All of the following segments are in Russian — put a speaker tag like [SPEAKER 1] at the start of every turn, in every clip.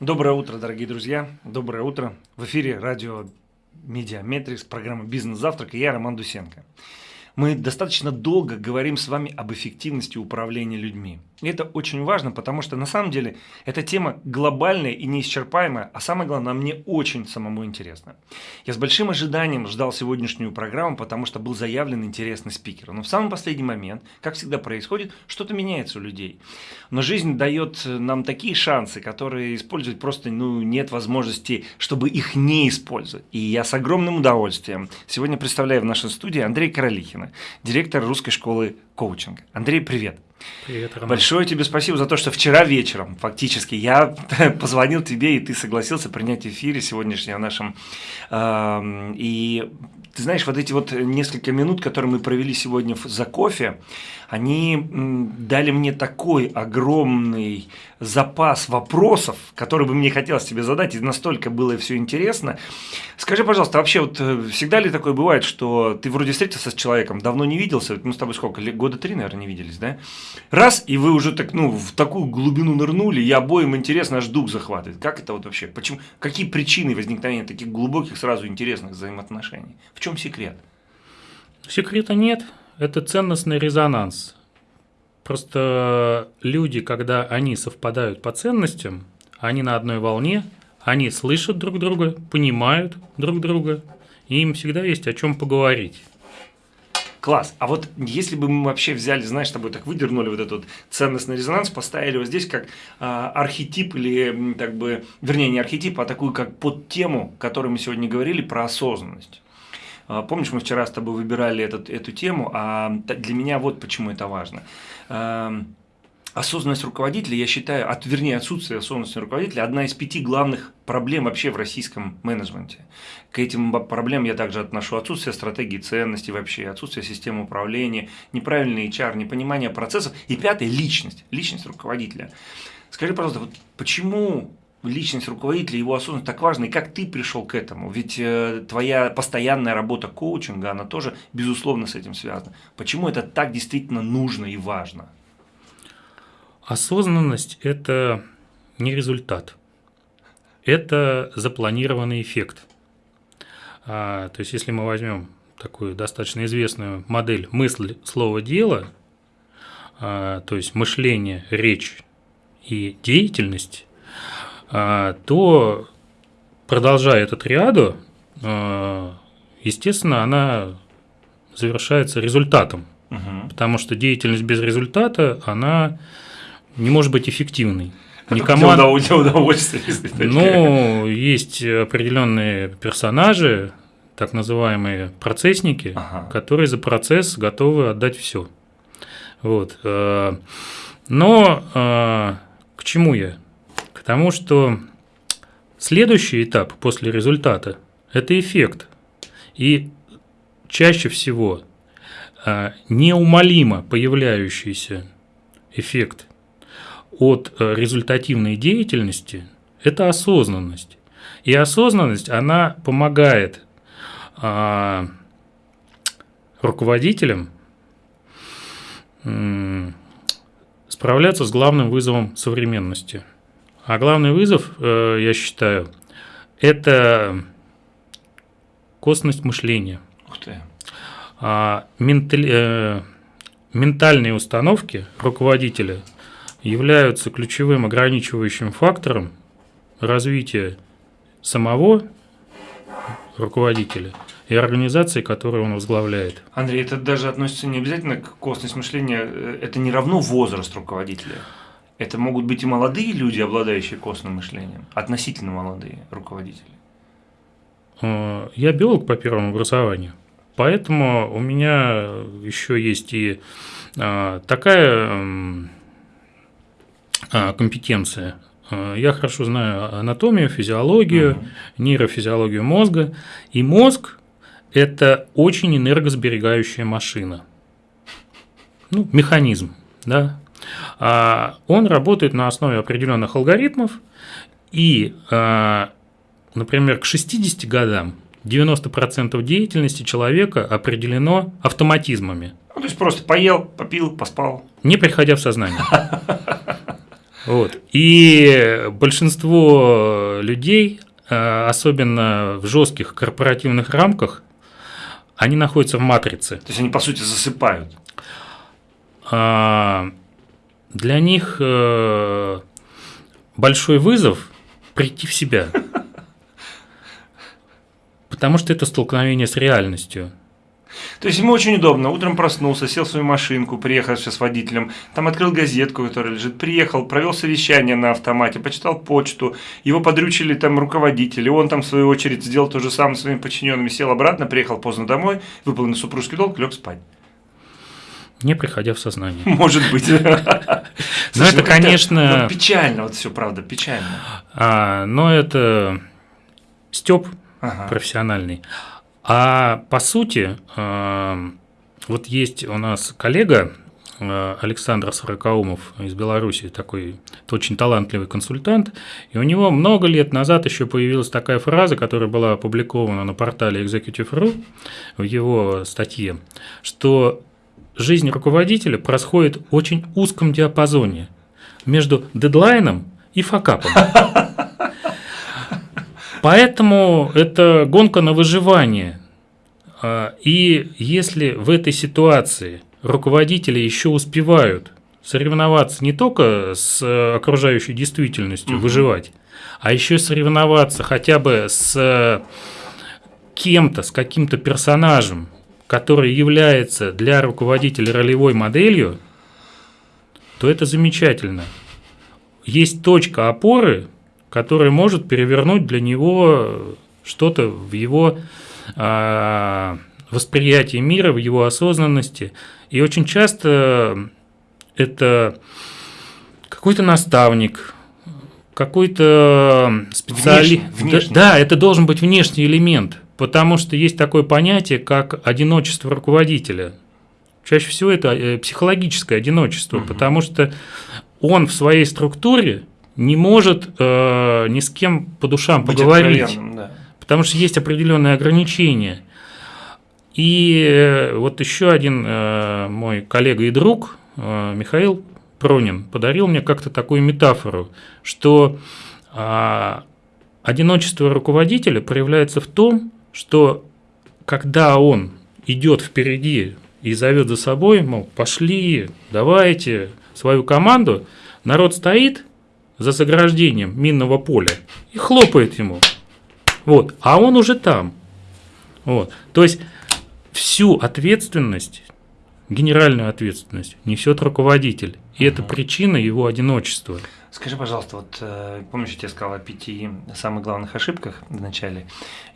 [SPEAKER 1] Доброе утро, дорогие друзья. Доброе утро. В эфире радио Mediametrics, программа «Бизнес-завтрак» и я, Роман Дусенко. Мы достаточно долго говорим с вами об эффективности управления людьми. И это очень важно, потому что на самом деле эта тема глобальная и неисчерпаемая, а самое главное, мне очень самому интересно. Я с большим ожиданием ждал сегодняшнюю программу, потому что был заявлен интересный спикер. Но в самый последний момент, как всегда происходит, что-то меняется у людей. Но жизнь дает нам такие шансы, которые использовать просто ну, нет возможности, чтобы их не использовать. И я с огромным удовольствием сегодня представляю в нашей студии Андрея Королихина, директор русской школы коучинга. Андрей, привет.
[SPEAKER 2] Привет, Роман.
[SPEAKER 1] Большое тебе спасибо за то, что вчера вечером, фактически, я позвонил тебе, и ты согласился принять эфире сегодняшнем нашем. И ты знаешь, вот эти вот несколько минут, которые мы провели сегодня за кофе, они дали мне такой огромный запас вопросов, которые бы мне хотелось тебе задать, и настолько было все интересно. Скажи, пожалуйста, вообще вот э, всегда ли такое бывает, что ты вроде встретился с человеком, давно не виделся, мы с тобой сколько, года три, наверное, не виделись, да? Раз, и вы уже так, ну, в такую глубину нырнули, и обоим интересно, аж дух захватывает. Как это вот вообще? Почему? Какие причины возникновения таких глубоких, сразу интересных взаимоотношений? В чем секрет?
[SPEAKER 2] Секрета нет это ценностный резонанс. Просто люди, когда они совпадают по ценностям, они на одной волне, они слышат друг друга, понимают друг друга, и им всегда есть о чем поговорить.
[SPEAKER 1] Класс. А вот если бы мы вообще взяли, знаешь, с тобой так выдернули вот этот ценностный резонанс, поставили его здесь как э, архетип или, так бы, вернее, не архетип, а такую как под тему, о которой мы сегодня говорили, про осознанность. А, помнишь, мы вчера с тобой выбирали этот, эту тему, а для меня вот почему это важно. Осознанность руководителя, я считаю, от, вернее, отсутствие осознанности руководителя – одна из пяти главных проблем вообще в российском менеджменте. К этим проблемам я также отношу отсутствие стратегии ценностей вообще, отсутствие системы управления, неправильный HR, непонимание процессов. И пятое – личность, личность руководителя. Скажи, пожалуйста, вот почему личность руководителя, его осознанность так важна, и как ты пришел к этому? Ведь э, твоя постоянная работа коучинга, она тоже, безусловно, с этим связана. Почему это так действительно нужно и важно?
[SPEAKER 2] Осознанность – это не результат, это запланированный эффект. А, то есть, если мы возьмем такую достаточно известную модель мысль, слово, дело, а, то есть мышление, речь и деятельность, то, продолжая эту триаду, а, естественно, она завершается результатом. Угу. Потому что деятельность без результата, она не может быть эффективной.
[SPEAKER 1] Никому... Для удовольствия.
[SPEAKER 2] Ну, есть определенные персонажи, так называемые процессники, ага. которые за процесс готовы отдать все. Вот. Э, но э, к чему я? Потому что следующий этап после результата – это эффект. И чаще всего а, неумолимо появляющийся эффект от э, результативной деятельности – это осознанность. И осознанность, она помогает а, руководителям справляться с главным вызовом современности – а главный вызов, э, я считаю, это косность мышления.
[SPEAKER 1] Ух ты.
[SPEAKER 2] А, ментали, э, ментальные установки руководителя являются ключевым ограничивающим фактором развития самого руководителя и организации, которую он возглавляет.
[SPEAKER 1] Андрей, это даже относится не обязательно к косность мышления, э, это не равно возраст руководителя. Это могут быть и молодые люди, обладающие костным мышлением, относительно молодые руководители.
[SPEAKER 2] Э, я биолог по первому образованию, поэтому у меня еще есть и э, такая э, компетенция. Я хорошо знаю анатомию, физиологию, угу. нейрофизиологию мозга. И мозг – это очень энергосберегающая машина. Ну, механизм, да, а, он работает на основе определенных алгоритмов, и, а, например, к 60 годам 90% деятельности человека определено автоматизмами.
[SPEAKER 1] Ну, то есть просто поел, попил, поспал.
[SPEAKER 2] Не приходя в сознание. Вот. И большинство людей, э, особенно в жестких корпоративных рамках, они находятся в матрице.
[SPEAKER 1] То есть они, по сути, засыпают.
[SPEAKER 2] А, для них э, большой вызов прийти в себя. Потому что это столкновение с реальностью.
[SPEAKER 1] То есть ему очень удобно. Утром проснулся, сел в свою машинку, приехал с водителем, там открыл газетку, которая лежит, приехал, провел совещание на автомате, почитал почту, его подрючили там руководители, он там в свою очередь сделал то же самое своими подчиненными, сел обратно, приехал поздно домой, выполнил супружеский долг, лег спать.
[SPEAKER 2] Не приходя в сознание.
[SPEAKER 1] Может быть.
[SPEAKER 2] Ну, это, конечно...
[SPEAKER 1] Печально, вот все, правда, печально.
[SPEAKER 2] А, но это степ профессиональный. А по сути, э, вот есть у нас коллега э, Александр Сорокаумов из Беларуси, такой очень талантливый консультант, и у него много лет назад еще появилась такая фраза, которая была опубликована на портале Executive.ru в его статье, что жизнь руководителя происходит в очень узком диапазоне между дедлайном и факапом. Поэтому это гонка на выживание. А, и если в этой ситуации руководители еще успевают соревноваться не только с окружающей действительностью, угу. выживать, а еще соревноваться хотя бы с кем-то, с каким-то персонажем, который является для руководителя ролевой моделью, то это замечательно. Есть точка опоры, которая может перевернуть для него что-то в его э, восприятии мира, в его осознанности. И очень часто это какой-то наставник, какой-то специалист. Да, да, это должен быть внешний элемент, потому что есть такое понятие, как одиночество руководителя. Чаще всего это э, психологическое одиночество, угу. потому что он в своей структуре не может э, ни с кем по душам Быть поговорить, да. потому что есть определенные ограничения. И э, вот еще один э, мой коллега и друг э, Михаил Пронин подарил мне как-то такую метафору, что э, одиночество руководителя проявляется в том, что когда он идет впереди и зовет за собой, мол, пошли, давайте свою команду, народ стоит за заграждением минного поля и хлопает ему. Вот, а он уже там. Вот. То есть всю ответственность, генеральную ответственность несет руководитель. И угу. это причина его одиночества.
[SPEAKER 1] Скажи, пожалуйста, вот э, помнишь, я тебе сказал о пяти самых главных ошибках в начале?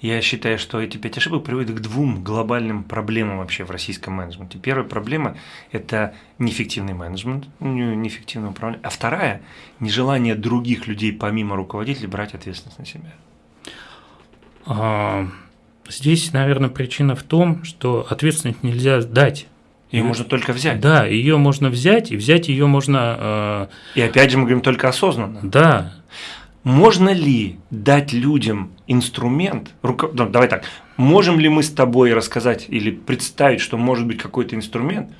[SPEAKER 1] Я считаю, что эти пять ошибок приводят к двум глобальным проблемам вообще в российском менеджменте. Первая проблема – это неэффективный менеджмент, неэффективное управление. А вторая – нежелание других людей, помимо руководителей, брать ответственность на себя.
[SPEAKER 2] А, здесь, наверное, причина в том, что ответственность нельзя дать
[SPEAKER 1] ее можно только взять.
[SPEAKER 2] Да, ее можно взять, и взять ее можно.
[SPEAKER 1] Э... И опять же мы говорим только осознанно.
[SPEAKER 2] Да.
[SPEAKER 1] Можно ли дать людям инструмент? Руко... Ну, давай так. Можем ли мы с тобой рассказать или представить, что может быть какой-то инструмент,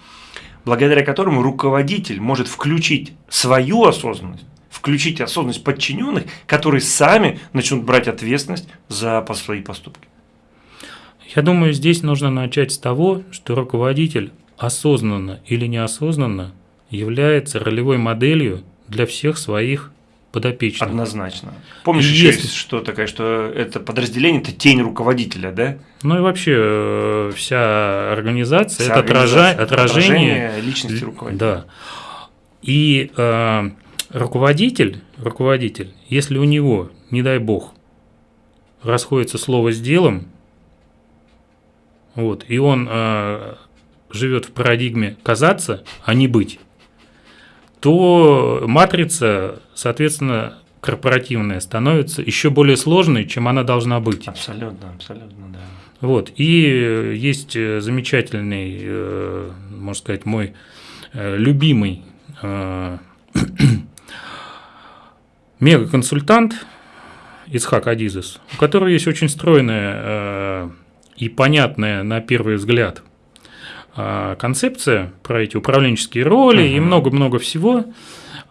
[SPEAKER 1] благодаря которому руководитель может включить свою осознанность, включить осознанность подчиненных, которые сами начнут брать ответственность за свои поступки?
[SPEAKER 2] Я думаю, здесь нужно начать с того, что руководитель осознанно или неосознанно является ролевой моделью для всех своих подопечных.
[SPEAKER 1] Однозначно. Помнишь, еще если... есть что такое, что это подразделение – это тень руководителя, да?
[SPEAKER 2] Ну и вообще э, вся организация – это организация, отражение,
[SPEAKER 1] отражение личности руководителя.
[SPEAKER 2] Да. И э, руководитель, руководитель, если у него, не дай бог, расходится слово с делом, вот, и он э, живет в парадигме казаться, а не быть, то матрица, соответственно, корпоративная становится еще более сложной, чем она должна быть.
[SPEAKER 1] Абсолютно, абсолютно, да.
[SPEAKER 2] Вот. И есть замечательный, э, можно сказать, мой э, любимый э, мега-консультант Исхак Адизес, у которого есть очень стройная и понятная на первый взгляд концепция про эти управленческие роли uh-huh. и много-много всего.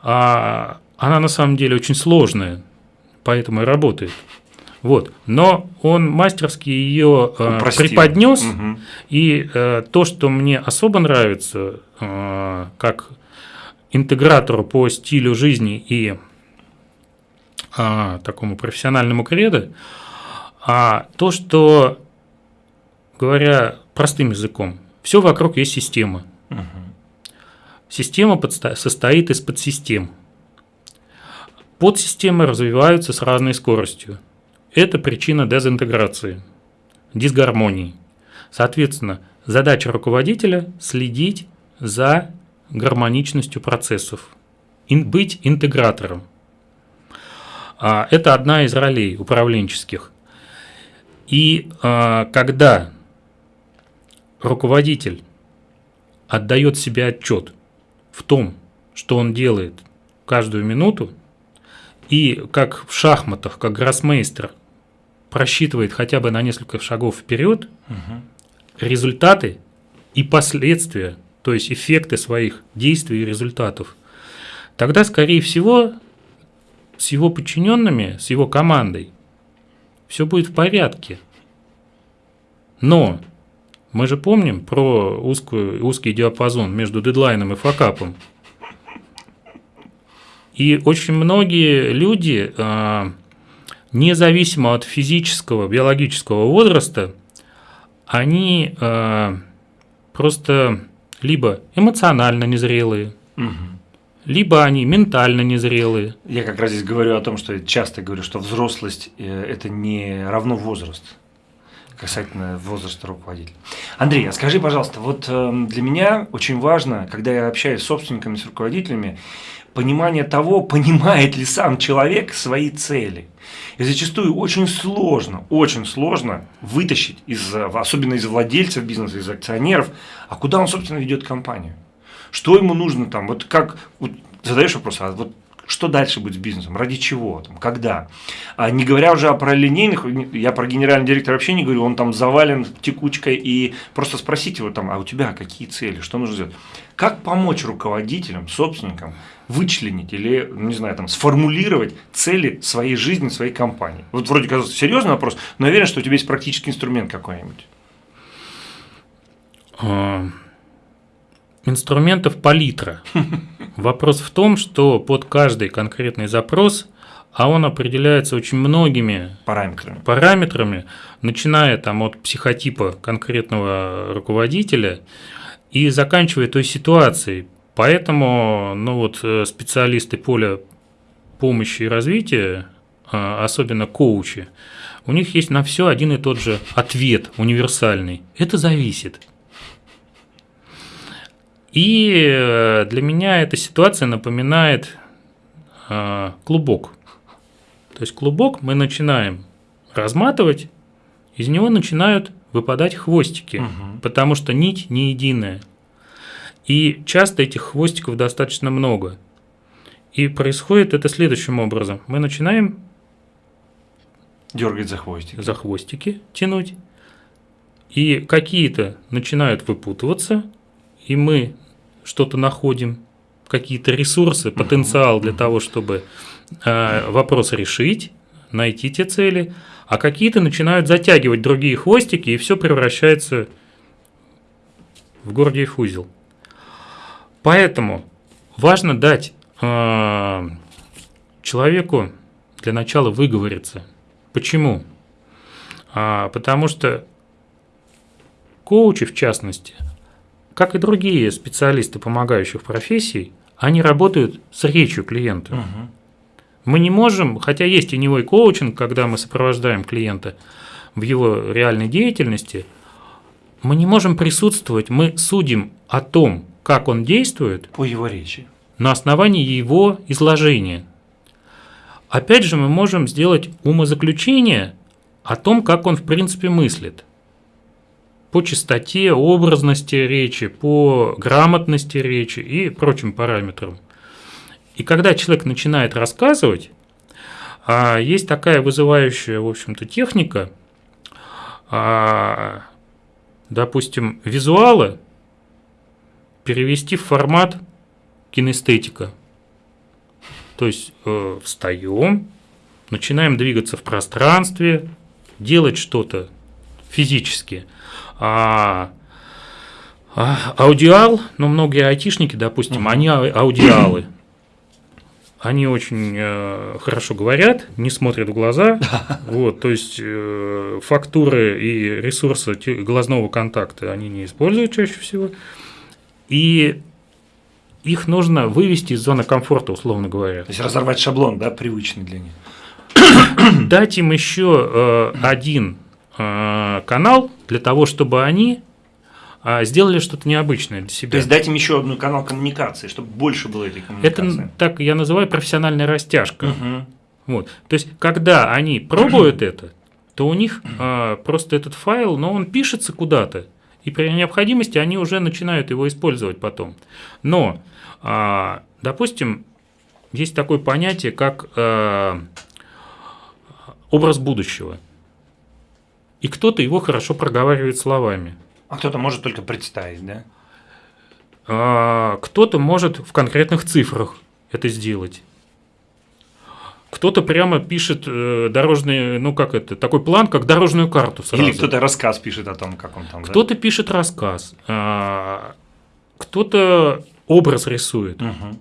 [SPEAKER 2] А, она на самом деле очень сложная, поэтому и работает. Вот. Но он мастерски ее э, преподнес, угу. и э, то, что мне особо нравится, э, как интегратору по стилю жизни и э, такому профессиональному кредо, а то, что, говоря простым языком, все вокруг есть система. Угу. Система состоит из подсистем. Подсистемы развиваются с разной скоростью. Это причина дезинтеграции, дисгармонии. Соответственно, задача руководителя – следить за гармоничностью процессов, быть интегратором. А, это одна из ролей управленческих. И а, когда руководитель отдает себе отчет в том, что он делает каждую минуту, и как в шахматах, как гроссмейстер просчитывает хотя бы на несколько шагов вперед, угу. результаты и последствия, то есть эффекты своих действий и результатов, тогда, скорее всего, с его подчиненными, с его командой, все будет в порядке. Но мы же помним про узкую, узкий диапазон между дедлайном и факапом. И очень многие люди, а, независимо от физического, биологического возраста, они а, просто либо эмоционально незрелые, угу. либо они ментально незрелые.
[SPEAKER 1] Я как раз здесь говорю о том, что я часто говорю, что взрослость э, – это не равно возраст касательно возраста руководителя. Андрей, а скажи, пожалуйста, вот э, для меня очень важно, когда я общаюсь с собственниками, с руководителями, понимание того, понимает ли сам человек свои цели. И зачастую очень сложно, очень сложно вытащить, из, особенно из владельцев бизнеса, из акционеров, а куда он, собственно, ведет компанию. Что ему нужно там, вот как, вот задаешь вопрос, а вот что дальше будет с бизнесом, ради чего, там, когда. А не говоря уже о пролинейных, я про генерального директора вообще не говорю, он там завален текучкой, и просто спросите его там, а у тебя какие цели, что нужно сделать. Как помочь руководителям, собственникам вычленить или, ну, не знаю, там, сформулировать цели своей жизни, своей компании? Вот вроде казалось серьезный вопрос, но я уверен, что у тебя есть практический инструмент какой-нибудь.
[SPEAKER 2] А, инструментов палитра. Вопрос в том, что под каждый конкретный запрос, а он определяется очень многими
[SPEAKER 1] параметрами,
[SPEAKER 2] параметрами начиная там от психотипа конкретного руководителя и заканчивая той ситуацией. Поэтому ну вот, э, специалисты поля помощи и развития, а, особенно коучи, у них есть на все один и тот же ответ универсальный. Это зависит. И э, для меня эта ситуация напоминает э, клубок. То есть клубок мы начинаем разматывать, из него начинают выпадать хвостики, угу. потому что нить не единая. И часто этих хвостиков достаточно много. И происходит это следующим образом. Мы начинаем
[SPEAKER 1] дергать за хвостики.
[SPEAKER 2] За хвостики тянуть. И какие-то начинают выпутываться, и мы что-то находим, какие-то ресурсы, потенциал для того, чтобы э, вопрос решить, найти те цели, а какие-то начинают затягивать другие хвостики, и все превращается в Гордиев узел. Поэтому важно дать э, человеку для начала выговориться. Почему? А, потому что коучи, в частности, как и другие специалисты помогающих профессий, они работают с речью клиента. Угу. Мы не можем, хотя есть теневой коучинг, когда мы сопровождаем клиента в его реальной деятельности, мы не можем присутствовать, мы судим о том, как он действует.
[SPEAKER 1] По его речи.
[SPEAKER 2] На основании его изложения. Опять же, мы можем сделать умозаключение о том, как он в принципе мыслит по частоте, образности речи, по грамотности речи и прочим параметрам. И когда человек начинает рассказывать, а, есть такая вызывающая, в общем-то, техника, а, допустим, визуалы перевести в формат кинестетика. То есть э, встаем, начинаем двигаться в пространстве, делать что-то физически. А, а аудиал, ну многие айтишники, допустим, они аудиалы. Они очень э, хорошо говорят, не смотрят в глаза, вот, то есть э, фактуры и ресурсы глазного контакта они не используют чаще всего, и их нужно вывести из зоны комфорта, условно говоря.
[SPEAKER 1] То есть разорвать шаблон, да, привычный для них.
[SPEAKER 2] Дать им еще э, один канал для того, чтобы они э, сделали что-то необычное для себя.
[SPEAKER 1] То есть дать им еще одну канал коммуникации, чтобы больше было этой коммуникации.
[SPEAKER 2] Это так я называю профессиональная растяжка. Угу. Вот. То есть, когда они пробуют это, то у них э, просто этот файл, но он пишется куда-то, и при необходимости они уже начинают его использовать потом. Но а, допустим, есть такое понятие, как э, образ будущего. И кто-то его хорошо проговаривает словами.
[SPEAKER 1] А кто-то может только представить, да?
[SPEAKER 2] А, кто-то может в конкретных цифрах это сделать. Кто-то прямо пишет э, дорожный, ну как это, такой план, как дорожную карту
[SPEAKER 1] сразу. Или кто-то рассказ пишет о том, как он там.
[SPEAKER 2] Кто-то да? пишет рассказ. А, кто-то образ рисует. Угу.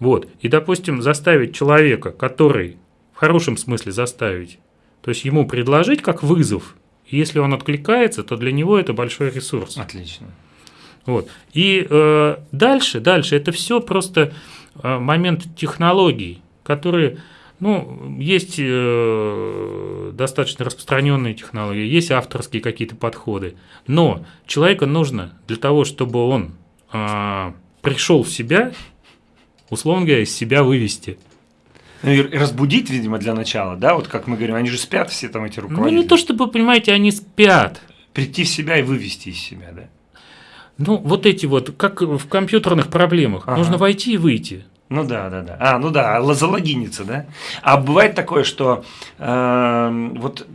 [SPEAKER 2] Вот. И, допустим, заставить человека, который в хорошем смысле заставить, то есть ему предложить как вызов, если он откликается, то для него это большой ресурс.
[SPEAKER 1] Отлично.
[SPEAKER 2] Вот. И э, дальше, дальше это все просто э, момент технологий, которые, ну, есть э, достаточно распространенные технологии, есть авторские какие-то подходы, но человека нужно для того, чтобы он э, пришел в себя, условно говоря, из себя вывести.
[SPEAKER 1] Ну, и разбудить, видимо, для начала, да, вот как мы говорим, они же спят все там эти руководители.
[SPEAKER 2] Ну, не то, чтобы, понимаете, они спят.
[SPEAKER 1] Прийти в себя и вывести из себя, да?
[SPEAKER 2] Ну, вот эти вот, как в компьютерных проблемах, ага. нужно войти и выйти.
[SPEAKER 1] Ну да, да, да. А, ну да, залогиниться, да? А бывает такое, что э, вот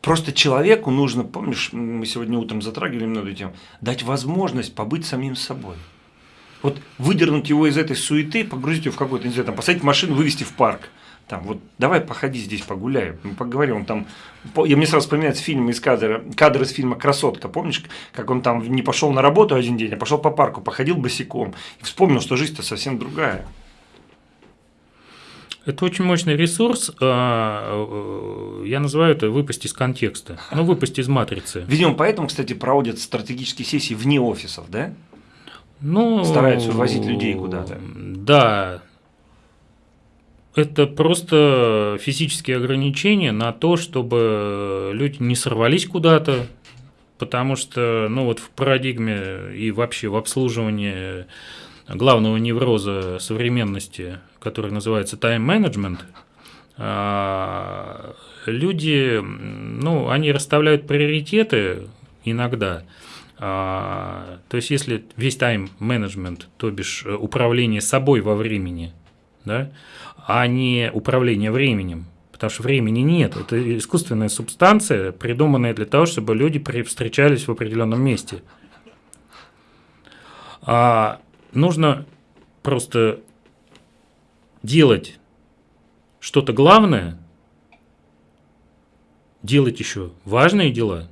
[SPEAKER 1] просто человеку нужно, помнишь, мы сегодня утром затрагивали много этим, дать возможность побыть самим собой. Вот выдернуть его из этой суеты, погрузить его в какой-то, не знаю, там, посадить машину, вывести в парк. Там, вот давай походи здесь, погуляй, мы поговорим. Он там, я мне сразу вспоминается фильм из кадра, кадр из фильма «Красотка». Помнишь, как он там не пошел на работу один день, а пошел по парку, походил босиком и вспомнил, что жизнь-то совсем другая.
[SPEAKER 2] Это очень мощный ресурс. А, э, я называю это выпасть из контекста. Ну, выпасть из матрицы.
[SPEAKER 1] Видимо, поэтому, кстати, проводят стратегические сессии вне офисов, да?
[SPEAKER 2] Ну,
[SPEAKER 1] Стараются увозить людей куда-то.
[SPEAKER 2] Да. Это просто физические ограничения на то, чтобы люди не сорвались куда-то, потому что, ну вот в парадигме и вообще в обслуживании главного невроза современности, который называется а, люди, ну, они расставляют приоритеты иногда. А, то есть, если весь тайм-менеджмент, то бишь э, управление собой во времени, да, а не управление временем, потому что времени нет. Это искусственная субстанция, придуманная для того, чтобы люди встречались в определенном месте. А нужно просто делать что-то главное, делать еще важные дела,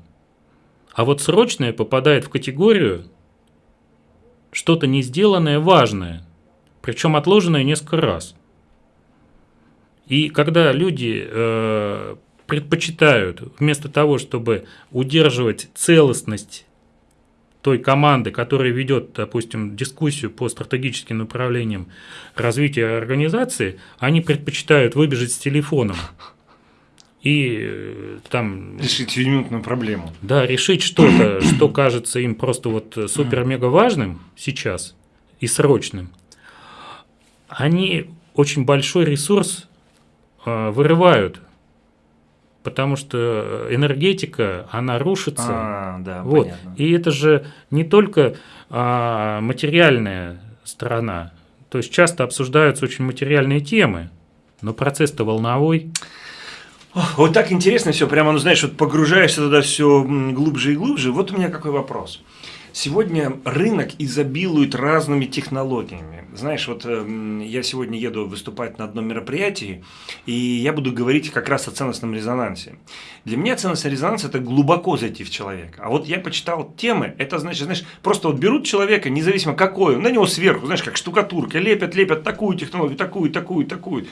[SPEAKER 2] а вот срочное попадает в категорию что-то не сделанное важное, причем отложенное несколько раз. И когда люди э, предпочитают вместо того, чтобы удерживать целостность той команды, которая ведет, допустим, дискуссию по стратегическим направлениям развития организации, они предпочитают выбежать с телефоном и э, там...
[SPEAKER 1] Решить сиюминутную проблему.
[SPEAKER 2] Да, решить что-то, что кажется им просто вот супер-мега важным сейчас и срочным. Они очень большой ресурс э, вырывают потому что энергетика, она рушится.
[SPEAKER 1] А, да,
[SPEAKER 2] вот. Понятно. И это же не только а, материальная сторона. То есть часто обсуждаются очень материальные темы, но процесс-то волновой.
[SPEAKER 1] Вот так интересно все, прямо, ну знаешь, вот погружаешься туда все глубже и глубже. Вот у меня какой вопрос. Сегодня рынок изобилует разными технологиями. Знаешь, вот э, я сегодня еду выступать на одном мероприятии, и я буду говорить как раз о ценностном резонансе. Для меня ценностный резонанс – это глубоко зайти в человека. А вот я почитал темы, это значит, знаешь, просто вот берут человека, независимо какой на него сверху, знаешь, как штукатурка, лепят, лепят такую технологию, такую, такую, такую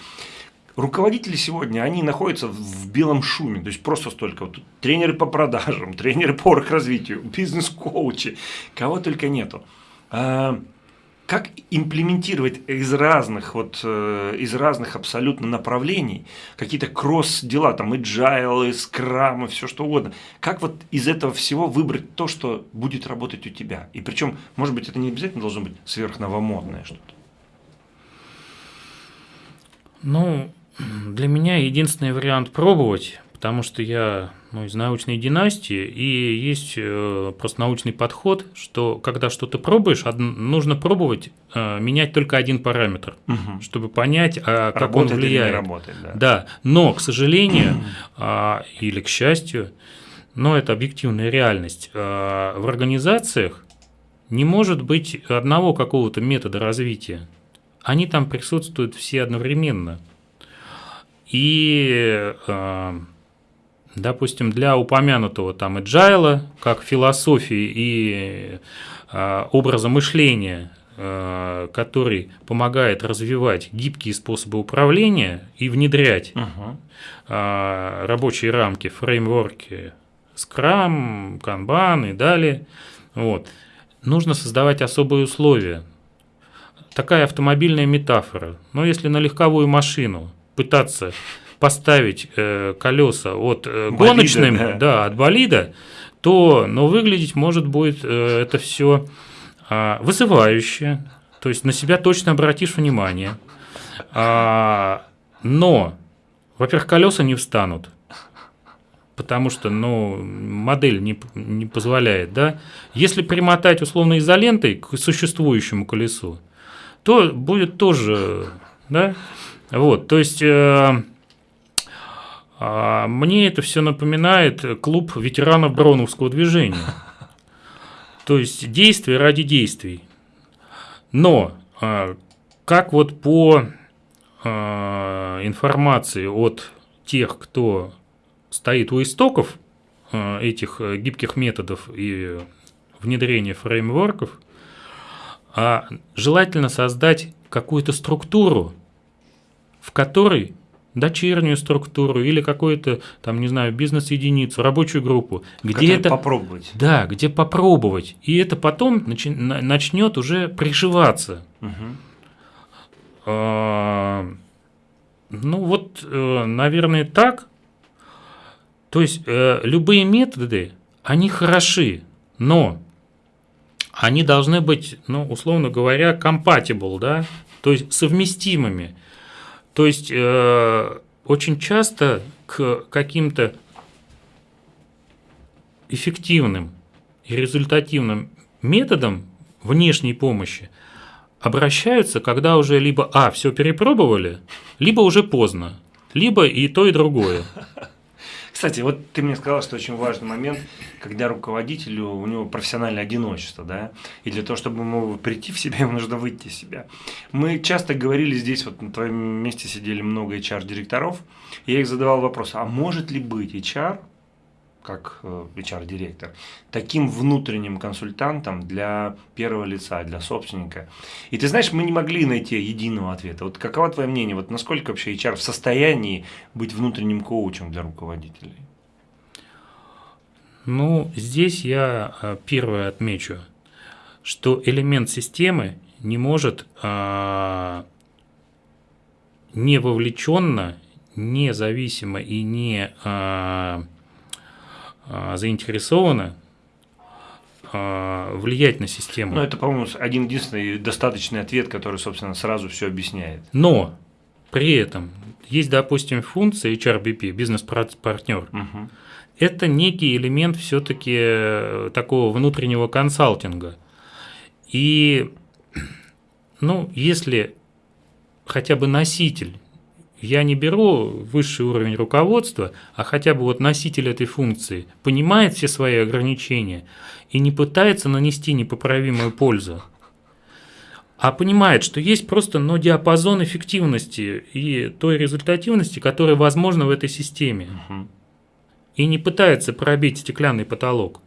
[SPEAKER 1] руководители сегодня, они находятся в белом шуме, то есть просто столько, вот, тренеры по продажам, тренеры по развитию, бизнес-коучи, кого только нету. А, как имплементировать из разных, вот, э, из разных абсолютно направлений какие-то кросс-дела, там, agile, скрам, все что угодно. Как вот из этого всего выбрать то, что будет работать у тебя? И причем, может быть, это не обязательно должно быть сверхновомодное что-то.
[SPEAKER 2] Ну, для меня единственный вариант пробовать, потому что я ну, из научной династии, и есть э, просто научный подход, что когда что-то пробуешь, од, нужно пробовать э, менять только один параметр, угу. чтобы понять, а, как работает он влияет. Или не работает, да. да, но, к сожалению, э, или к счастью, но это объективная реальность, э, в организациях не может быть одного какого-то метода развития. Они там присутствуют все одновременно. И, э, допустим, для упомянутого там agile, как философии и э, образа мышления, э, который помогает развивать гибкие способы управления и внедрять uh рабочие рамки, фреймворки, Scrum, Kanban и далее, вот, нужно создавать особые условия. Такая автомобильная метафора. Но если на легковую машину пытаться поставить э, колеса от э, гоночным, да. да, от болида, то, но выглядеть может будет э, это все э, вызывающе, то есть на себя точно обратишь внимание. А, но, во-первых, колеса не встанут, потому что, ну, модель не, не позволяет, да. Если примотать условно изолентой к существующему колесу, то будет тоже, да, вот, то есть э, э, мне это все напоминает клуб ветеранов Броуновского движения. То есть действия ради действий. Но э, как вот по э, информации от тех, кто стоит у истоков э, этих гибких методов и внедрения фреймворков, желательно создать какую-то структуру, в которой дочернюю структуру или какую-то, там, не знаю, бизнес-единицу, рабочую группу, где это
[SPEAKER 1] попробовать.
[SPEAKER 2] Да, где попробовать. И это потом начи, начнет уже приживаться. Угу. А, ну вот, э, наверное, так. То есть э, любые методы, они хороши, но они должны быть, ну, условно говоря, compatible, да, то есть совместимыми. То есть э, очень часто к каким-то эффективным и результативным методам внешней помощи обращаются, когда уже либо а все перепробовали, либо уже поздно, либо и то и другое.
[SPEAKER 1] Кстати, вот ты мне сказал, что очень важный момент, когда руководителю, у него профессиональное одиночество, да, и для того, чтобы ему прийти в себя, ему нужно выйти из себя. Мы часто говорили здесь, вот на твоем месте сидели много HR-директоров, я их задавал вопрос, а может ли быть HR как HR-директор, э, таким внутренним консультантом для первого лица, для собственника. И ты знаешь, мы не могли найти единого ответа. Вот каково твое мнение, вот насколько вообще HR в состоянии быть внутренним коучем для руководителей?
[SPEAKER 2] Ну, здесь я э, первое отмечу, что элемент системы не может а, не вовлеченно, независимо и не а, заинтересованы а, влиять на систему.
[SPEAKER 1] Ну, это, по-моему, один единственный достаточный ответ, который, собственно, сразу все объясняет.
[SPEAKER 2] Но при этом есть, допустим, функция HRBP, бизнес-партнер. Угу. Это некий элемент все-таки э, такого внутреннего консалтинга. И, ну, если хотя бы носитель я не беру высший уровень руководства, а хотя бы вот носитель этой функции понимает все свои ограничения и не пытается нанести непоправимую пользу, а понимает, что есть просто но диапазон эффективности и той результативности, которая возможна в этой системе. И не пытается пробить стеклянный потолок.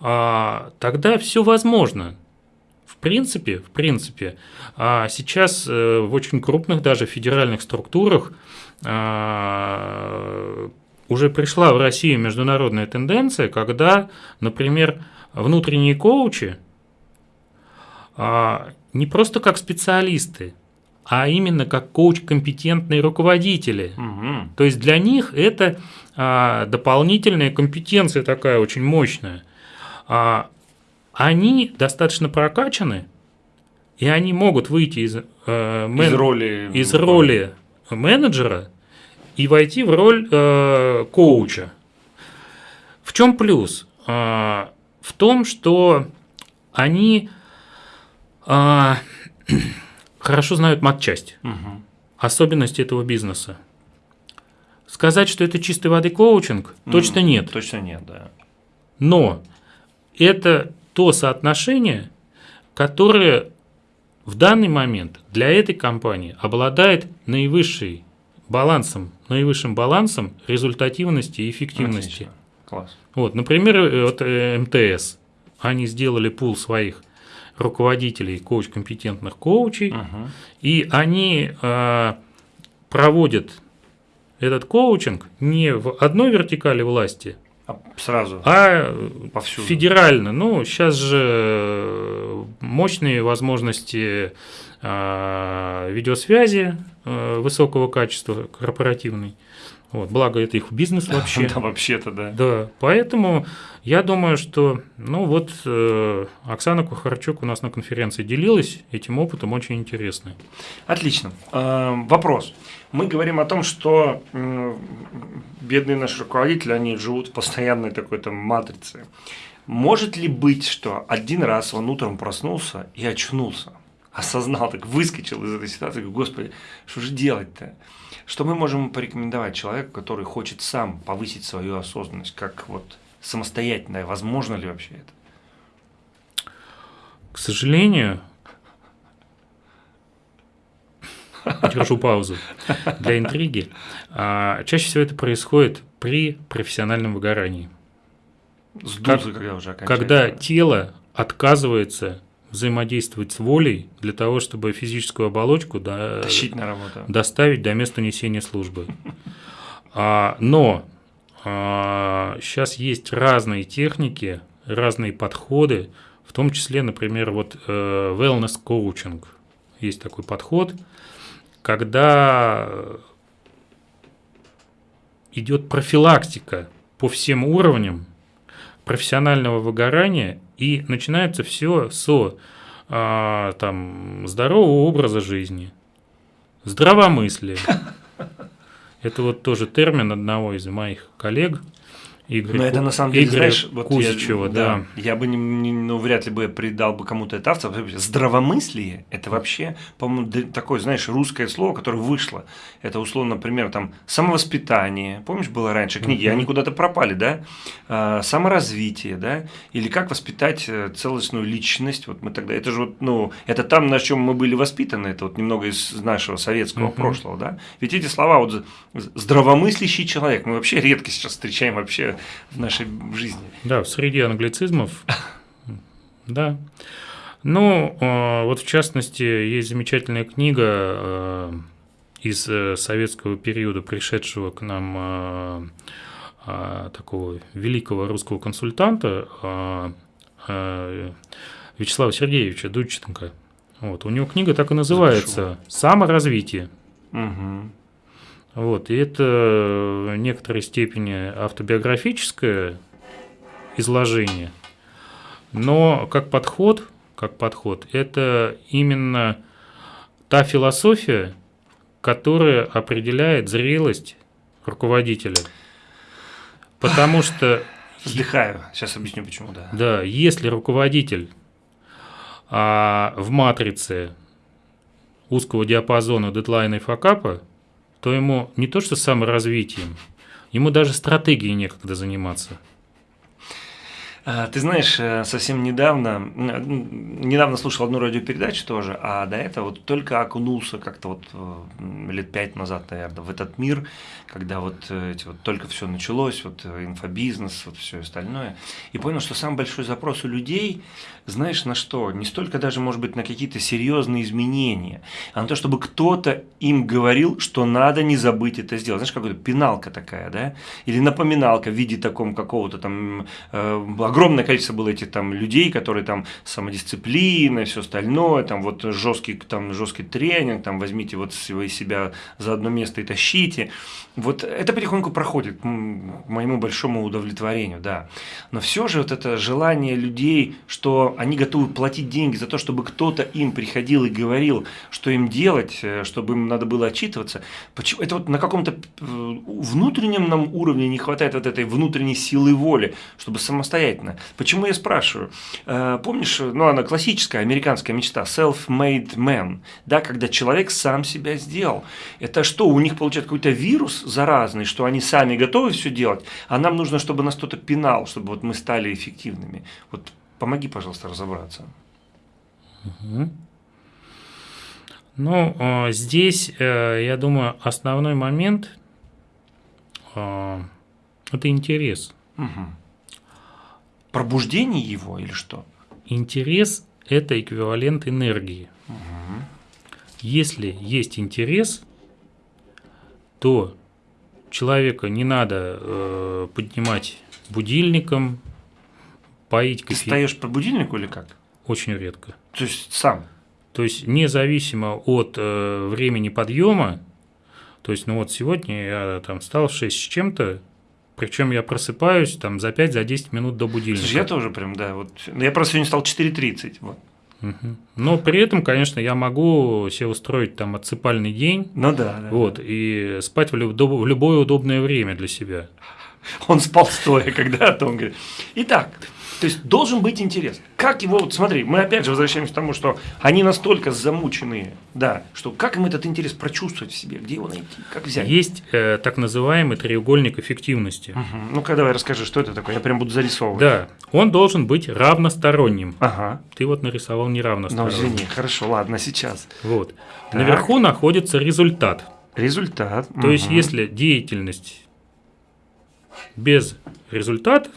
[SPEAKER 2] А, тогда все возможно. В принципе, в принципе, а сейчас э, в очень крупных даже федеральных структурах а, уже пришла в Россию международная тенденция, когда, например, внутренние коучи а, не просто как специалисты, а именно как коуч-компетентные руководители. Угу. То есть для них это а, дополнительная компетенция такая очень мощная. А, они достаточно прокачаны, и они могут выйти из,
[SPEAKER 1] э, мен... из, роли...
[SPEAKER 2] из роли менеджера и войти в роль э, коуча. В чем плюс? Э, в том, что они а, хорошо знают матчасть, угу. особенности этого бизнеса. Сказать, что это чистой воды коучинг, mm, точно нет.
[SPEAKER 1] Точно нет, да.
[SPEAKER 2] Но это то соотношение, которое в данный момент для этой компании обладает наивысшей балансом, наивысшим балансом результативности и эффективности. Отлично.
[SPEAKER 1] Класс.
[SPEAKER 2] Вот, например, э, вот э, МТС, они сделали пул своих руководителей коуч-компетентных коучей, угу. и они э, проводят этот коучинг не в одной вертикали власти,
[SPEAKER 1] а сразу,
[SPEAKER 2] а повсюду. федерально. Ну, сейчас же мощные возможности э, видеосвязи э, высокого качества корпоративной. Вот, благо это их бизнес вообще.
[SPEAKER 1] Да, вообще-то, да.
[SPEAKER 2] Да, поэтому я думаю, что, ну вот, э, Оксана Кухарчук у нас на конференции делилась этим опытом, очень интересный.
[SPEAKER 1] Отлично. Э, вопрос. Мы говорим о том, что э, бедные наши руководители, они живут в постоянной такой там матрице. Может ли быть, что один раз он утром проснулся и очнулся? Осознал, так выскочил из этой ситуации, господи, что же делать-то? Что мы можем порекомендовать человеку, который хочет сам повысить свою осознанность, как вот самостоятельно, возможно ли вообще это?
[SPEAKER 2] К сожалению, держу паузу для интриги, а, чаще всего это происходит при профессиональном выгорании.
[SPEAKER 1] Сдуться, когда уже
[SPEAKER 2] Когда тело отказывается взаимодействовать с волей для того, чтобы физическую оболочку
[SPEAKER 1] до... Тащить на работу.
[SPEAKER 2] доставить до места несения службы. А, но а, сейчас есть разные техники, разные подходы, в том числе, например, вот э, wellness coaching. Есть такой подход, когда идет профилактика по всем уровням профессионального выгорания и начинается все с а, там, здорового образа жизни, здравомыслия. Это вот тоже термин одного из моих коллег –
[SPEAKER 1] Игорь, Но это на самом деле,
[SPEAKER 2] Игоря знаешь, вот Кузичева,
[SPEAKER 1] я, да, да. Я бы не, не, ну, вряд ли бы придал бы кому-то это авторство. Здравомыслие – это вообще, по-моему, такое, знаешь, русское слово, которое вышло. Это, условно, например, там, самовоспитание. Помнишь, было раньше книги, uh-huh. они куда-то пропали, да? А, саморазвитие, да? Или как воспитать э, целостную личность. Вот мы тогда, это же вот, ну, это там, на чем мы были воспитаны, это вот немного из нашего советского прошлого, да? Ведь эти слова, вот, здравомыслящий человек, мы вообще редко сейчас встречаем вообще в нашей жизни.
[SPEAKER 2] Да, в среде англицизмов. Да. Ну, э, вот в частности, есть замечательная книга э, из э, советского периода, пришедшего к нам такого великого русского консультанта Вячеслава Сергеевича Дудченко. Вот, у него книга так и называется «Саморазвитие». Угу. Вот, и это в некоторой степени автобиографическое изложение, но как подход, как подход, это именно та философия, которая определяет зрелость руководителя. Потому что...
[SPEAKER 1] Вздыхаю, сейчас объясню почему, да.
[SPEAKER 2] Да, если руководитель а, в матрице узкого диапазона дедлайна и факапа, то ему не то что саморазвитием, ему даже стратегией некогда заниматься.
[SPEAKER 1] А, ты знаешь, э, совсем недавно, недавно слушал одну радиопередачу тоже, а до этого вот только окунулся как-то вот э, лет пять назад, наверное, в этот мир, когда вот э, эти вот только все началось, вот инфобизнес, вот все остальное, и понял, что самый большой запрос у людей, знаешь, на что? Не столько даже, может быть, на какие-то серьезные изменения, а на то, чтобы кто-то им говорил, что надо не забыть это сделать. Знаешь, какая-то пеналка такая, да? Или напоминалка в виде таком какого-то там э, огромное количество было этих там людей, которые там самодисциплина, все остальное, там вот жесткий, там жесткий тренинг, там возьмите вот вы себя за одно место и тащите. Вот это потихоньку проходит, к моему большому удовлетворению, да. Но все же вот это желание людей, что они готовы платить деньги за то, чтобы кто-то им приходил и говорил, что им делать, э, чтобы им надо было отчитываться. Почему? Это вот на каком-то э, внутреннем нам уровне не хватает вот этой внутренней силы воли, чтобы самостоятельно понятно. Почему я спрашиваю? Э, помнишь, ну, она классическая американская мечта, self-made man, да, когда человек сам себя сделал. Это что, у них получается какой-то вирус заразный, что они сами готовы все делать, а нам нужно, чтобы нас кто-то пинал, чтобы вот мы стали эффективными. Вот помоги, пожалуйста, разобраться.
[SPEAKER 2] Угу. Ну, э, здесь, э, я думаю, основной момент это интерес.
[SPEAKER 1] Угу пробуждение его или что?
[SPEAKER 2] Интерес – это эквивалент энергии. Угу. Если есть интерес, то человека не надо э, поднимать будильником, поить
[SPEAKER 1] кофе. Ты встаешь по будильнику или как?
[SPEAKER 2] Очень редко.
[SPEAKER 1] То есть сам?
[SPEAKER 2] То есть независимо от э, времени подъема, то есть, ну вот сегодня я там встал в 6 с чем-то, причем я просыпаюсь там за 5-10 за минут до будильника.
[SPEAKER 1] Слушай, я тоже прям, да. Вот. Я просто сегодня стал 4.30. Вот.
[SPEAKER 2] Угу. Но при этом, конечно, я могу себе устроить там отсыпальный день.
[SPEAKER 1] Ну да. да
[SPEAKER 2] вот,
[SPEAKER 1] да.
[SPEAKER 2] и спать в, люб- в любое удобное время для себя.
[SPEAKER 1] Он спал стоя когда-то, он говорит. Итак, то есть должен быть интерес. Как его, вот смотри, мы опять же возвращаемся к тому, что они настолько замученные, да, что как им этот интерес прочувствовать в себе, где его найти, как взять?
[SPEAKER 2] Есть э, так называемый треугольник эффективности.
[SPEAKER 1] Угу. Ну-ка давай расскажи, что это такое, я прям буду зарисовывать.
[SPEAKER 2] Да, он должен быть равносторонним.
[SPEAKER 1] Ага.
[SPEAKER 2] Ты вот нарисовал неравносторонним.
[SPEAKER 1] Ну извини, хорошо, ладно, сейчас.
[SPEAKER 2] Вот. Так. Наверху находится результат.
[SPEAKER 1] Результат.
[SPEAKER 2] То угу. есть, если деятельность без результата,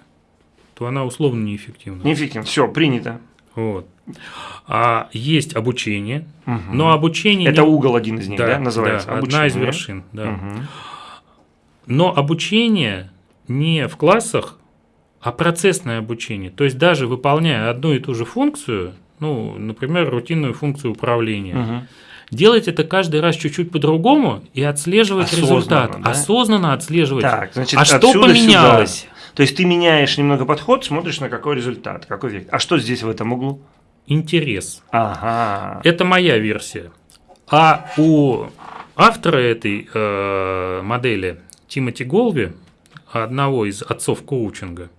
[SPEAKER 2] то она условно неэффективна.
[SPEAKER 1] Неэффективна, все, принято.
[SPEAKER 2] Вот. А есть обучение, угу. но обучение...
[SPEAKER 1] Это не... угол один из них, да, да называется?
[SPEAKER 2] Да, одна из вершин, да. Угу. Но обучение не в классах, а процессное обучение. То есть даже выполняя одну и ту же функцию, ну, например, рутинную функцию управления, угу. делать это каждый раз чуть-чуть по-другому и отслеживать Осознанно, результат. Да? Осознанно отслеживать.
[SPEAKER 1] Так, значит, а что поменялось? Сюда. То есть ты меняешь немного подход, смотришь на какой результат, какой век. А что здесь в этом углу?
[SPEAKER 2] Интерес.
[SPEAKER 1] Ага.
[SPEAKER 2] Это моя версия. А у автора этой э, модели Тимоти Голви, одного из отцов коучинга,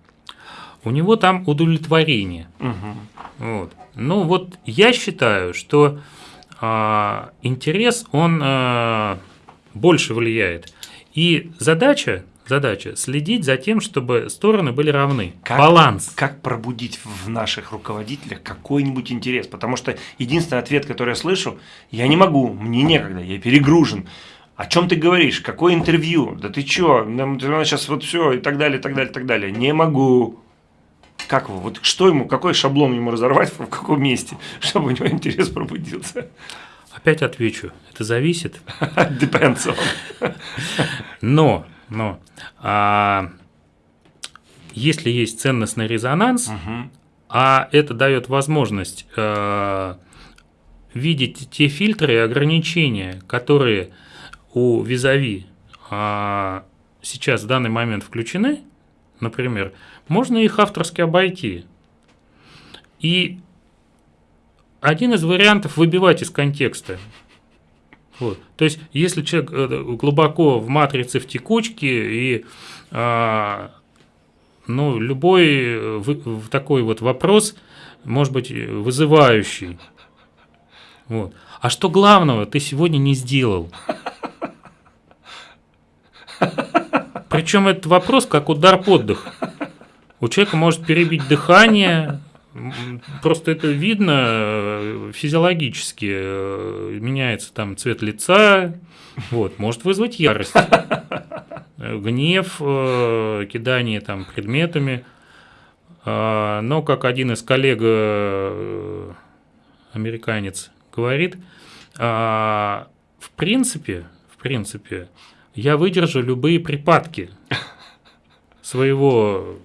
[SPEAKER 2] у него там удовлетворение.
[SPEAKER 1] Угу.
[SPEAKER 2] Вот. Ну вот я считаю, что э, интерес, он э, больше влияет. И задача задача следить за тем, чтобы стороны были равны.
[SPEAKER 1] Как,
[SPEAKER 2] Баланс.
[SPEAKER 1] Как пробудить в наших руководителях какой-нибудь интерес? Потому что единственный ответ, который я слышу, я не могу, мне некогда, я перегружен. О чем ты говоришь? Какое интервью? Да ты чё? Нам сейчас вот все и так далее, и так далее, и так далее. Не могу. Как его? Вот что ему, какой шаблон ему разорвать, в каком месте, чтобы у него интерес пробудился?
[SPEAKER 2] Опять отвечу. Это зависит.
[SPEAKER 1] Depends on.
[SPEAKER 2] Но но а, если есть ценностный резонанс,
[SPEAKER 1] угу.
[SPEAKER 2] а это дает возможность а, видеть те фильтры и ограничения, которые у визави а, сейчас в данный момент включены, например, можно их авторски обойти. И один из вариантов выбивать из контекста. Вот. То есть, если человек э, глубоко в матрице в текучке и а, ну, любой э, в, такой вот вопрос может быть вызывающий. Вот. А что главного ты сегодня не сделал? Причем этот вопрос как удар под дых. У человека может перебить дыхание, просто это видно э, физиологически. Э, меняется там цвет лица, вот, может вызвать ярость, гнев, э, кидание там предметами. А, но, как один из коллег американец говорит, а, в принципе, в принципе, я выдержу любые припадки своего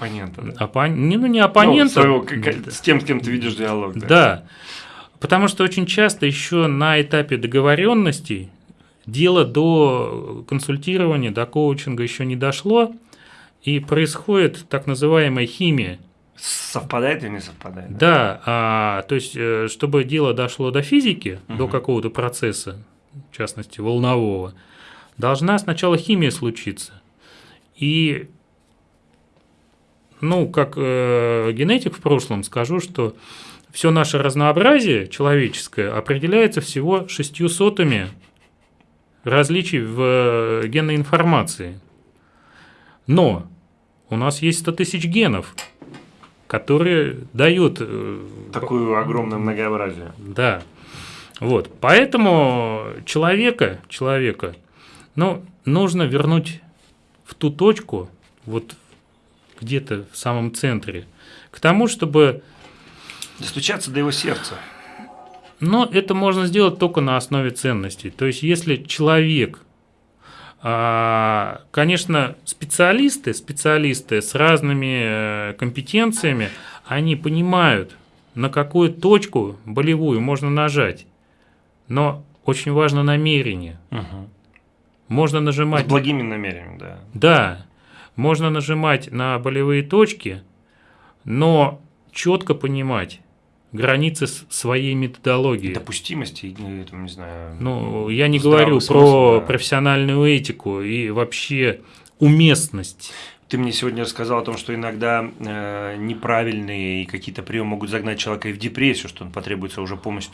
[SPEAKER 1] оппонента. Да?
[SPEAKER 2] Оппон... Не, ну не оппонента.
[SPEAKER 1] Ну, своего, с тем, с кем ты ведешь диалог.
[SPEAKER 2] Да. да. Потому что очень часто еще на этапе договоренностей дело до консультирования, до коучинга еще не дошло, и происходит так называемая химия.
[SPEAKER 1] Совпадает или не совпадает?
[SPEAKER 2] Да, а, то есть, э, чтобы дело дошло до физики, угу. до какого-то процесса, в частности, волнового, должна сначала химия случиться. И, ну, как э, генетик в прошлом скажу, что все наше разнообразие человеческое определяется всего шестью сотами различий в э, генной информации. Но у нас есть 100 тысяч генов, которые дают... Э,
[SPEAKER 1] Такую огромное многообразие.
[SPEAKER 2] Да. Вот. Поэтому человека, человека, ну, нужно вернуть в ту точку, вот где-то в самом центре, к тому, чтобы...
[SPEAKER 1] Достучаться до его сердца.
[SPEAKER 2] Но это можно сделать только на основе ценностей. То есть, если человек, а, конечно, специалисты, специалисты с разными э, компетенциями, они понимают, на какую точку болевую можно нажать. Но очень важно намерение. Угу. Можно нажимать...
[SPEAKER 1] С благими намерениями, да.
[SPEAKER 2] Да. Можно нажимать на болевые точки, но четко понимать, границы своей методологии.
[SPEAKER 1] Допустимости, там, не знаю.
[SPEAKER 2] Ну, я не говорю смысл, про да. профессиональную этику и вообще уместность.
[SPEAKER 1] Ты мне сегодня рассказал о том, что иногда э, неправильные какие-то приемы могут загнать человека и в депрессию, что он потребуется уже помощь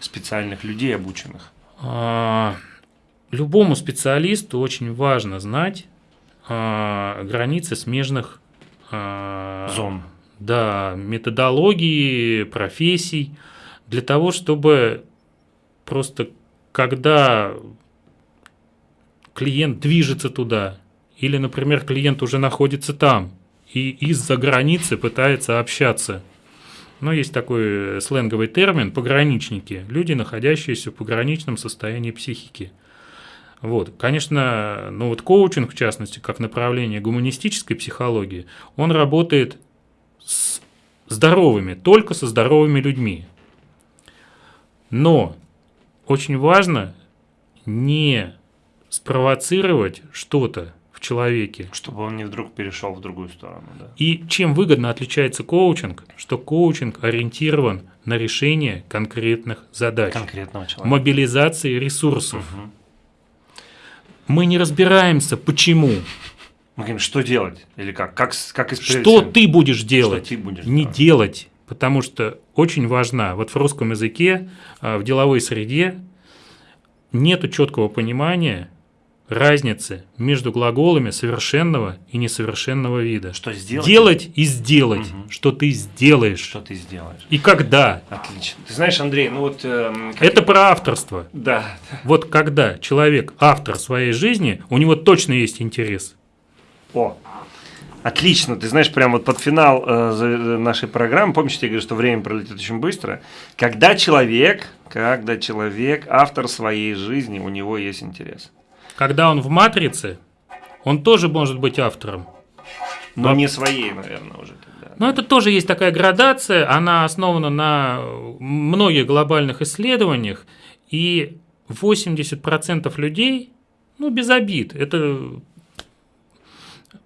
[SPEAKER 1] специальных людей, обученных.
[SPEAKER 2] А, любому специалисту очень важно знать а, границы смежных
[SPEAKER 1] а, зон
[SPEAKER 2] да, методологии, профессий, для того, чтобы просто когда клиент движется туда, или, например, клиент уже находится там и из-за границы пытается общаться. Но есть такой сленговый термин – пограничники, люди, находящиеся в пограничном состоянии психики. Вот. Конечно, ну вот коучинг, в частности, как направление гуманистической психологии, он работает с здоровыми, только со здоровыми людьми. Но очень важно не спровоцировать что-то в человеке.
[SPEAKER 1] Чтобы он не вдруг перешел в другую сторону. Да.
[SPEAKER 2] И чем выгодно отличается коучинг, что коучинг ориентирован на решение конкретных задач.
[SPEAKER 1] Конкретного человека.
[SPEAKER 2] Мобилизации ресурсов. Угу. Мы не разбираемся, почему.
[SPEAKER 1] Мы говорим, что делать? Или как? Как, как
[SPEAKER 2] Что ты будешь делать?
[SPEAKER 1] Что ты будешь
[SPEAKER 2] не делать? делать. Потому что очень важна, вот в русском языке, а, в деловой среде нет четкого понимания разницы между глаголами совершенного и несовершенного вида.
[SPEAKER 1] Что сделать?
[SPEAKER 2] Делать и сделать. Угу. Что ты сделаешь.
[SPEAKER 1] Что ты сделаешь.
[SPEAKER 2] И когда.
[SPEAKER 1] Отлично. Ты знаешь, Андрей, ну вот...
[SPEAKER 2] Э, как... Это про авторство.
[SPEAKER 1] Да.
[SPEAKER 2] Вот когда человек автор своей жизни, у него точно есть интерес.
[SPEAKER 1] О, Отлично, ты знаешь, прям вот под финал э, э нашей программы, помнишь, я говорю, что время пролетит очень быстро, когда человек, когда человек, автор своей жизни, у него есть интерес.
[SPEAKER 2] Когда он в матрице, он тоже может быть автором.
[SPEAKER 1] Но, Но не своей, наверное, уже.
[SPEAKER 2] Тогда. Но это тоже есть такая градация, она основана на многих глобальных исследованиях, и 80% людей, ну, без обид, это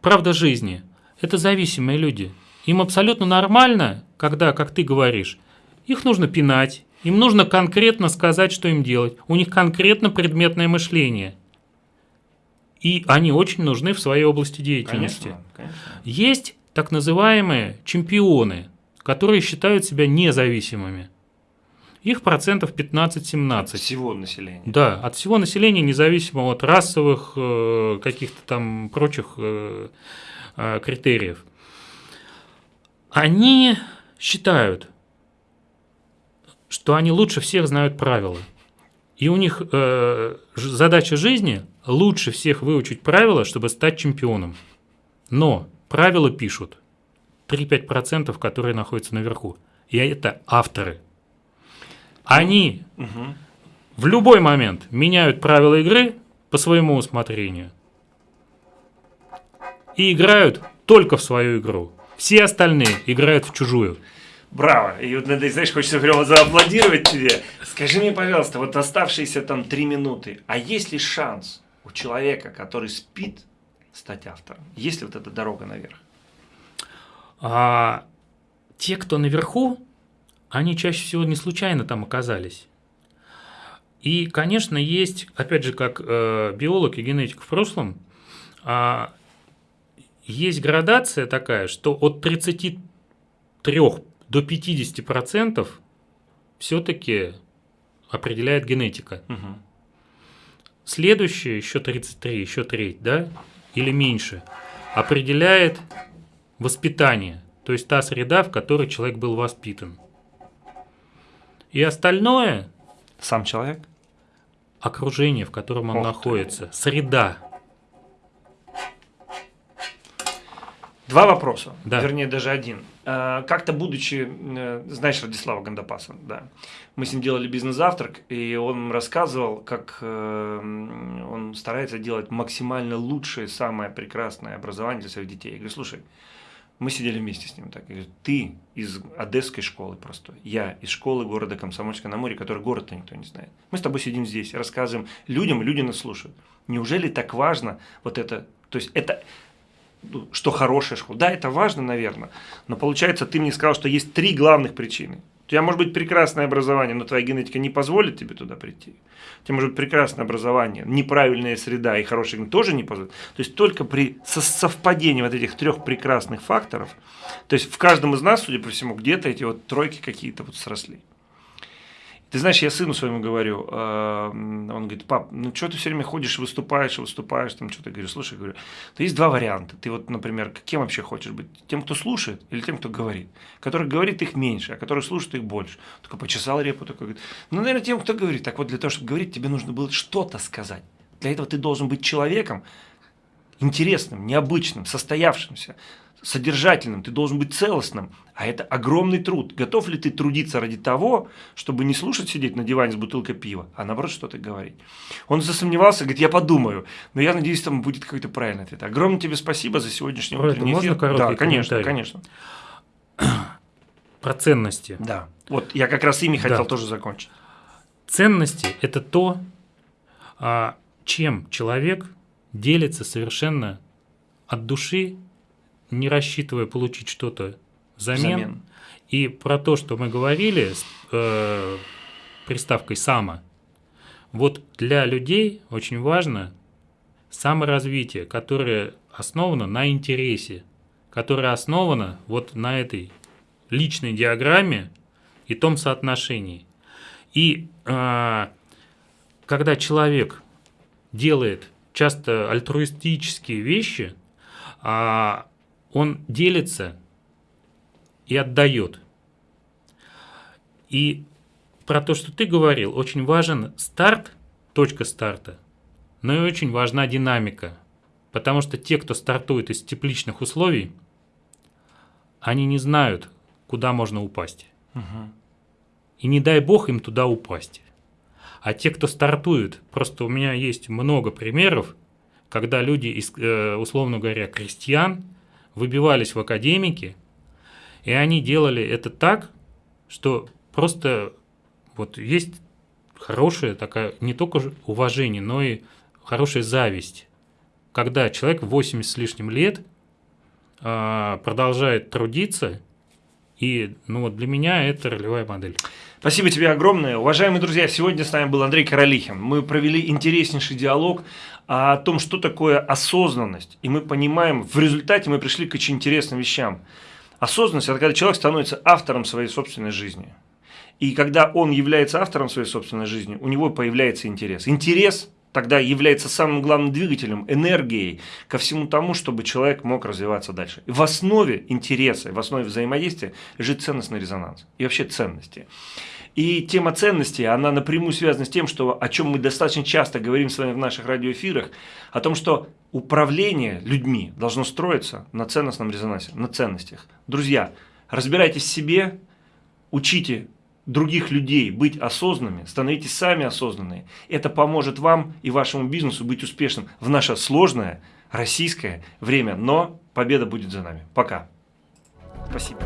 [SPEAKER 2] правда жизни. Это зависимые люди. Им абсолютно нормально, когда, как ты говоришь, их нужно пинать, им нужно конкретно сказать, что им делать. У них конкретно предметное мышление. И они очень нужны в своей области деятельности. Конечно, конечно. Есть так называемые чемпионы, которые считают себя независимыми. их процентов 15-17.
[SPEAKER 1] Всего населения.
[SPEAKER 2] Да, от всего населения, независимо от расовых, э, каких-то там прочих э, э, критериев. Они считают, что они лучше всех знают правила. И у них э, задача жизни лучше всех выучить правила, чтобы стать чемпионом. Но правила пишут 3-5%, которые находятся наверху. И это авторы. Они
[SPEAKER 1] Угу.
[SPEAKER 2] в любой момент меняют правила игры по своему усмотрению. И играют только в свою игру. Все остальные играют в чужую.
[SPEAKER 1] Браво! И вот, знаешь, хочется прямо зааплодировать тебе. Скажи мне, пожалуйста, вот оставшиеся там три минуты, а есть ли шанс у человека, который спит, стать автором? Есть ли вот эта дорога наверх?
[SPEAKER 2] А те, кто наверху, они чаще всего не случайно там оказались. И, конечно, есть, опять же, как э, биолог и генетик в прошлом, а, есть градация такая, что от 33 до 50 процентов все-таки определяет генетика.
[SPEAKER 1] Угу.
[SPEAKER 2] Следующее, еще 33, еще треть, да, или меньше, определяет воспитание, то есть та среда, в которой человек был воспитан. И остальное
[SPEAKER 1] Сам человек?
[SPEAKER 2] – окружение, в котором он
[SPEAKER 1] Ох ты.
[SPEAKER 2] находится, среда.
[SPEAKER 1] Два вопроса,
[SPEAKER 2] Да.
[SPEAKER 1] вернее даже один. Э, Как-то будучи, э, знаешь Радислава Гандапаса, да, мы с ним делали бизнес-завтрак, и он рассказывал, как э, он старается делать максимально лучшее, самое прекрасное образование для своих детей. Я говорю, слушай, мы сидели вместе с ним так. Я говорю, ты из одесской школы простой, я из школы города Комсомольска на море, который город-то никто не знает. Мы с тобой сидим здесь, рассказываем людям, люди нас слушают. Неужели так важно вот это, то есть это что хорошая школа. Да, это важно, наверное, но получается, ты мне сказал, что есть три главных причины. У тебя может быть прекрасное образование, но твоя генетика не позволит тебе туда прийти. У тебя может быть прекрасное образование, неправильная среда и хорошая генетика тоже не позволит. То есть только при со- совпадении вот этих трех прекрасных факторов, то есть в каждом из нас, судя по всему, где-то эти вот тройки какие-то вот сросли. Ты знаешь, я сыну своему говорю, э, он говорит, пап, ну что ты все время ходишь, выступаешь, выступаешь, там что-то. Говорю, слушай, говорю, то есть два варианта. Ты вот, например, кем вообще хочешь быть? Тем, кто слушает или тем, кто говорит? Который говорит, их меньше, а который слушает, их больше. Только почесал репу, такой говорит, ну, наверное, тем, кто говорит. Так вот, для того, чтобы говорить, тебе нужно было что-то сказать. Для этого ты должен быть человеком, интересным, необычным, состоявшимся, содержательным, ты должен быть целостным. А это огромный труд. Готов ли ты трудиться ради того, чтобы не слушать сидеть на диване с бутылкой пива, а наоборот что-то говорить? Он засомневался, говорит, я подумаю. Но я надеюсь, там будет какой-то правильный ответ. Огромное тебе спасибо за сегодняшний
[SPEAKER 2] это
[SPEAKER 1] утренний
[SPEAKER 2] можно
[SPEAKER 1] эфир.
[SPEAKER 2] короткий
[SPEAKER 1] Да, конечно, конечно.
[SPEAKER 2] Про ценности.
[SPEAKER 1] Да. Вот я как раз ими
[SPEAKER 2] Да.
[SPEAKER 1] хотел тоже закончить.
[SPEAKER 2] Ценности – это то, а, чем человек делится совершенно от души, не рассчитывая получить что-то взамен.
[SPEAKER 1] Взамен.
[SPEAKER 2] И про то, что мы говорили с э, приставкой «само». Вот для людей очень важно саморазвитие, которое основано на интересе, которое основано вот на этой личной диаграмме и том соотношении. И а, когда человек делает часто альтруистические вещи, а, он делится и отдает. И про то, что ты говорил, очень важен старт, точка старта, но и очень важна динамика. Потому что те, кто стартует из тепличных условий, они не знают, куда можно упасть. И не дай бог им туда упасть. А те, кто стартует, просто у меня есть много примеров, когда люди, из, э, условно говоря, крестьян, выбивались в академики, и они делали это так, что просто вот есть хорошая такая, не только уважение, но и хорошая зависть, когда человек в 80 с лишним лет а, продолжает трудиться, и ну, вот для меня это ролевая модель.
[SPEAKER 1] Спасибо тебе огромное. Уважаемые друзья, сегодня с нами был Андрей Королихин. Мы провели интереснейший диалог о том, что такое осознанность. И мы понимаем, в результате мы пришли к очень интересным вещам. Осознанность – это когда человек становится автором своей собственной жизни. И когда он является автором своей собственной жизни, у него появляется интерес. Интерес тогда является самым главным двигателем, энергией ко всему тому, чтобы человек мог развиваться дальше. В основе интереса, в основе взаимодействия лежит ценностный резонанс и вообще ценности. И тема ценностей, она напрямую связана с тем, что, о чем мы достаточно часто говорим с вами в наших радиоэфирах, о том, что управление людьми должно строиться на ценностном резонансе, на ценностях. Друзья, разбирайтесь в себе, учите других людей быть осознанными, становитесь сами осознанные. Это поможет вам и вашему бизнесу быть успешным в наше сложное российское время. Но победа будет за нами. Пока. Спасибо.